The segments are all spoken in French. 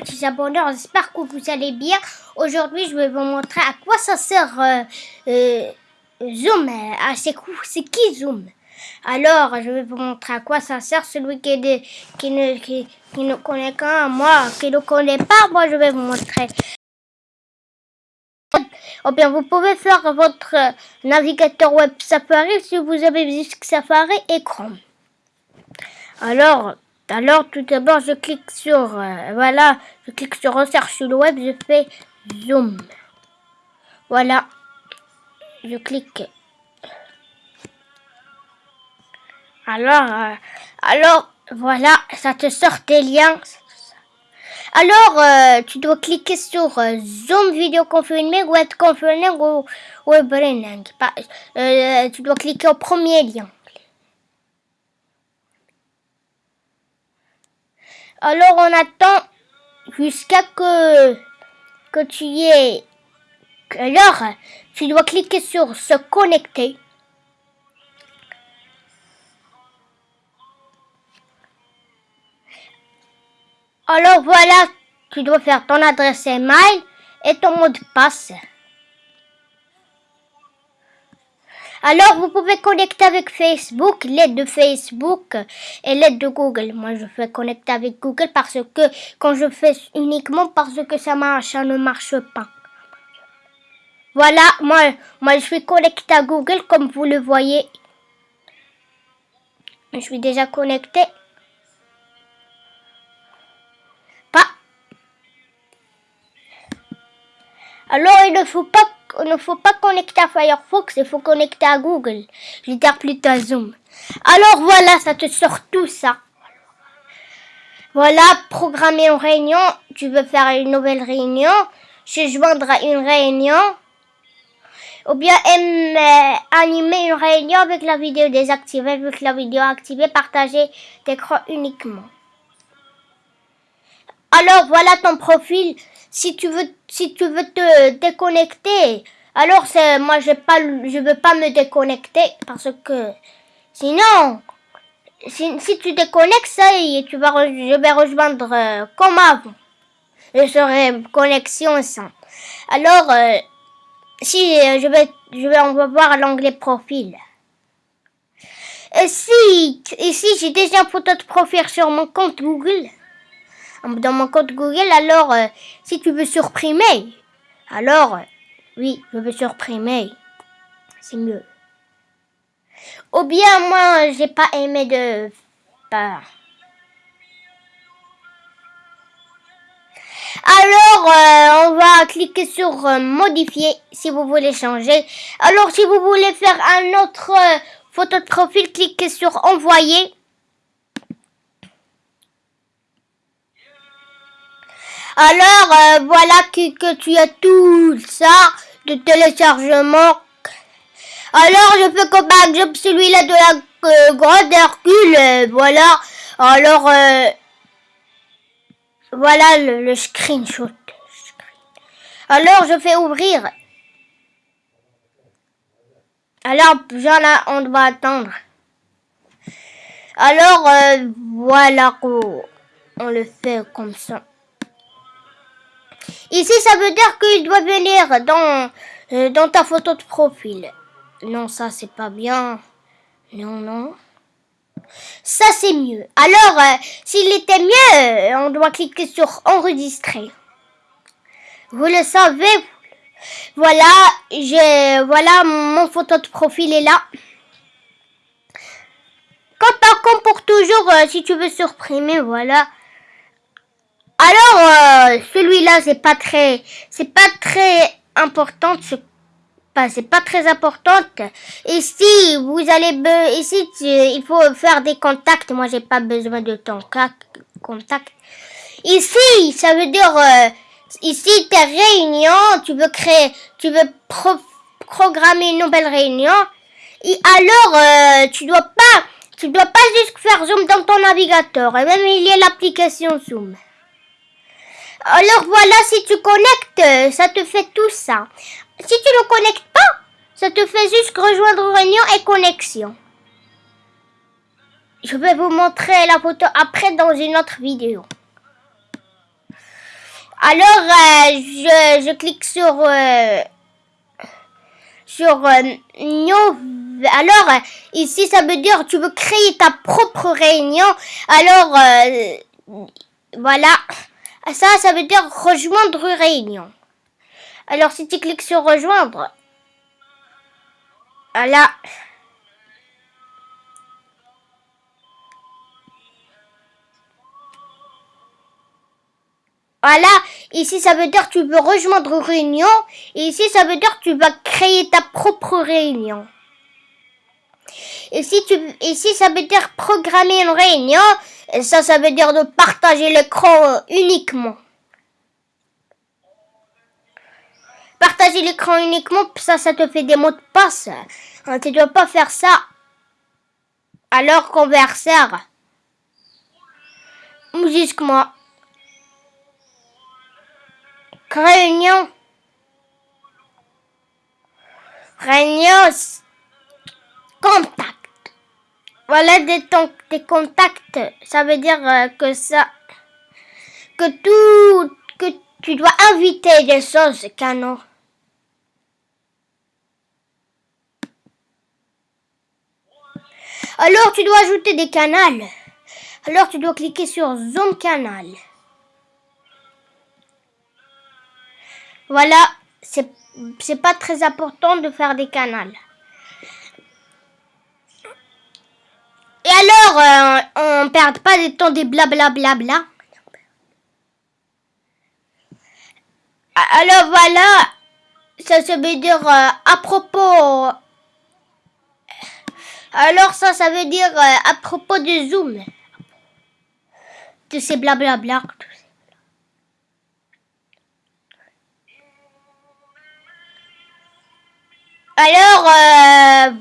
petits abonneurs, j'espère que vous allez bien. Aujourd'hui, je vais vous montrer à quoi ça sert euh, euh, Zoom. Ah, c'est qui Zoom? Alors, je vais vous montrer à quoi ça sert. Celui qui, qui, ne, qui, ne connaît qu'un, moi, qui ne connaît pas, moi, je vais vous montrer. Ou bien, vous pouvez faire votre navigateur web Safari si vous avez Safari et Chrome. Alors, alors tout d'abord, je clique sur, euh, voilà, je clique sur recherche sur le web, je fais zoom. Voilà, je clique. Alors, euh, alors, voilà, ça te sort des liens. Alors, euh, tu dois cliquer sur Zoom Video Confirming, Web Confirming ou Web tu dois cliquer au premier lien. Alors on attend jusqu'à que, que tu y aies. Alors, tu dois cliquer sur se connecter. Alors voilà, tu dois faire ton adresse email et ton mot de passe. Alors, vous pouvez connecter avec Facebook, l'aide de Facebook et l'aide de Google. Moi, je fais connecter avec Google parce que quand je fais uniquement parce que ça marche, ça ne marche pas. Voilà, moi, moi, je suis connecté à Google comme vous le voyez. Je suis déjà connecté. Pas. Alors, il ne faut pas il ne faut pas connecter à Firefox, il faut connecter à Google. Je dire plutôt à Zoom. Alors voilà, ça te sort tout ça. Voilà, programmer une réunion. Tu veux faire une nouvelle réunion. Se joindre à une réunion. Ou bien animer une réunion avec la vidéo désactivée, avec la vidéo activée, partager d'écran uniquement. Alors voilà ton profil si tu veux, si tu veux te déconnecter, alors c'est, moi je pas, je veux pas me déconnecter parce que sinon, si, si tu déconnectes ça, et tu vas, je vais rejoindre euh, comme avant. Je serai connexion sans. Alors, euh, si euh, je vais, je vais, on va voir l'onglet profil. Et si, ici j'ai déjà une photo de profil sur mon compte Google? Dans mon compte Google, alors euh, si tu veux supprimer, alors oui, je veux supprimer. C'est mieux. Ou bien moi, j'ai pas aimé de pas. Alors, euh, on va cliquer sur euh, modifier si vous voulez changer. Alors, si vous voulez faire un autre photo de profil, cliquez sur envoyer. Alors, euh, voilà que, tu as tout ça de téléchargement. Alors, je fais par exemple celui-là de la euh, grande Hercule. Euh, voilà. Alors, voilà le, screenshot. Alors, je fais ouvrir. Alors, là, on doit attendre. Alors, voilà on le fait comme ça. Ici, ça veut dire qu'il doit venir dans, euh, dans ta photo de profil. Non, ça, c'est pas bien. Non, non. Ça, c'est mieux. Alors, euh, s'il était mieux, on doit cliquer sur enregistrer. Vous le savez. Voilà, j'ai, voilà, mon photo de profil est là. Quand par contre, pour toujours, euh, si tu veux supprimer, voilà. Alors, euh, celui-là, c'est pas très, c'est pas très important. C'est pas très importante. Ici, vous allez, ici, il faut faire des contacts. Moi, j'ai pas besoin de ton contact. Ici, ça veut dire, euh, ici, tes réunions, tu veux créer, tu veux programmer une nouvelle réunion. Et alors, euh, tu dois pas, tu dois pas juste faire zoom dans ton navigateur. Et même, il y a l'application Zoom. Alors voilà, si tu connectes, ça te fait tout ça. Si tu ne connectes pas, ça te fait juste rejoindre réunion et connexion. Je vais vous montrer la photo après dans une autre vidéo. Alors, euh, je, je, clique sur... Euh, sur euh, Alors, ici, ça veut dire tu veux créer ta propre réunion. Alors, voilà. Ça, ça veut dire rejoindre réunion. Alors, si tu cliques sur rejoindre, voilà. Voilà, ici ça veut dire tu veux rejoindre une réunion. Et ici ça veut dire tu vas créer ta propre réunion. Ici, tu, ici ça veut dire programmer une réunion. Et ça, ça veut dire de partager l'écran uniquement. Partager l'écran uniquement, ça, ça te fait des mots de passe. Hein, tu ne dois pas faire ça. Alors, converseur. Musique-moi. Réunion. Réunion. Contact. Voilà des, contacts. Ça veut dire euh, que ça. Que tout. Que tu dois inviter des choses, canon. Alors tu dois ajouter des canaux. Alors tu dois cliquer sur Zoom Canal. Voilà, c'est pas très important de faire des canaux. Et alors, euh, on perd pas de temps des blablabla. Bla, Alors voilà, ça, se veut dire euh, à propos. Alors ça, ça veut dire euh, à propos de Zoom. De ces blablabla. Alors, euh,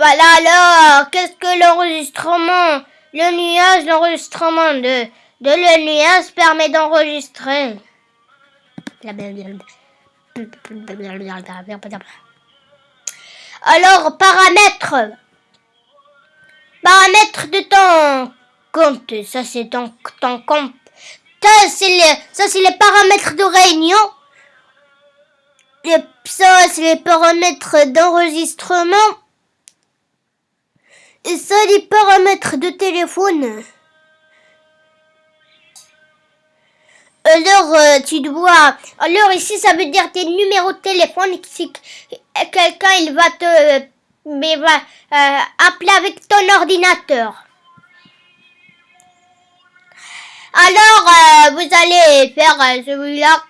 voilà, alors, qu'est-ce que l'enregistrement? Le nuage, l'enregistrement de, de le nuage permet d'enregistrer. Alors, paramètres. Paramètres de ton compte. Ça, c'est ton, ton compte. Ça, c'est les, paramètres de réunion. Les, ça, c'est les paramètres d'enregistrement. Ça, les paramètres de téléphone. Alors, euh, tu dois... Alors, ici, ça veut dire tes numéros de téléphone. Si quelqu'un, il va te... Mais va euh, appeler avec ton ordinateur. Alors, euh, vous allez faire celui-là.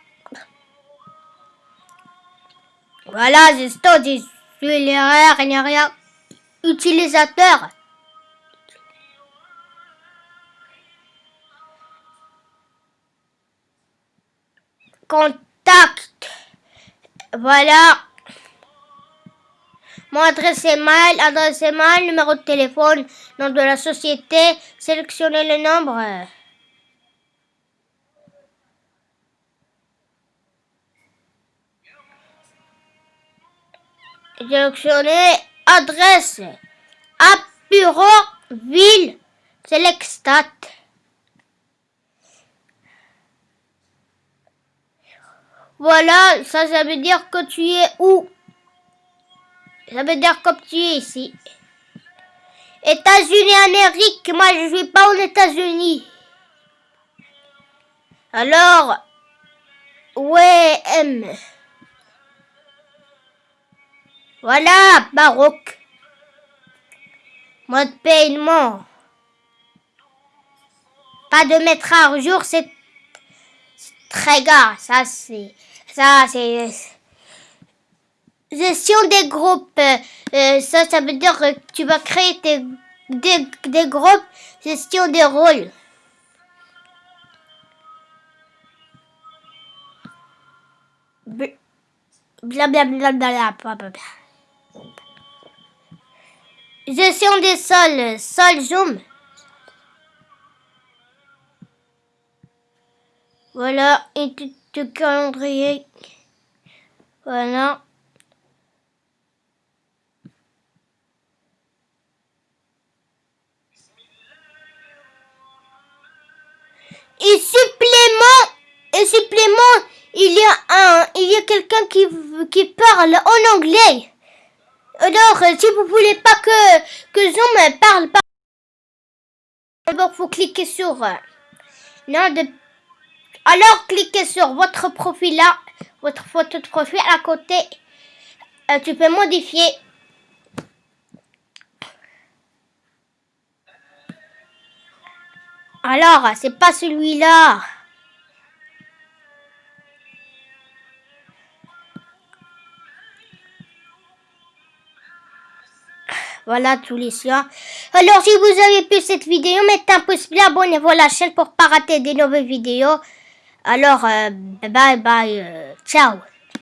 Voilà, c'est celui-là, rien, rien. Utilisateur. Contact. Voilà. Mon adresse email, adresse email, numéro de téléphone, nom de la société, sélectionnez le nombre. Sélectionnez adresse, bureau, ville, Selectstat. Voilà, ça, ça veut dire que tu es où? Ça veut dire que tu es ici. États-Unis Amérique, moi je suis pas aux États-Unis. Alors, ouais, M. Voilà, baroque. Mode paiement. Pas de mettre à jour, c'est très gars. Ça, c'est ça, c'est gestion des groupes. Euh, ça, ça veut dire que tu vas créer des, des groupes, gestion des rôles. Blablabla. Bla, bla, bla, Gestion des sols, sol zoom. Voilà, et tout calendrier. Voilà. Et supplément quelqu'un qui, qui parle en anglais. Alors, euh, si vous voulez pas que, que Zoom parle pas, d'abord faut cliquer sur... euh, non, de... Alors, cliquez sur votre profil là, votre photo de profil à côté. Euh, tu peux modifier. Alors, c'est pas celui-là. Voilà tous les soirs. Alors si vous avez pu cette vidéo, mettez un pouce bleu, abonnez-vous à la chaîne pour pas rater des nouvelles vidéos. Alors, euh, bye bye, euh, ciao.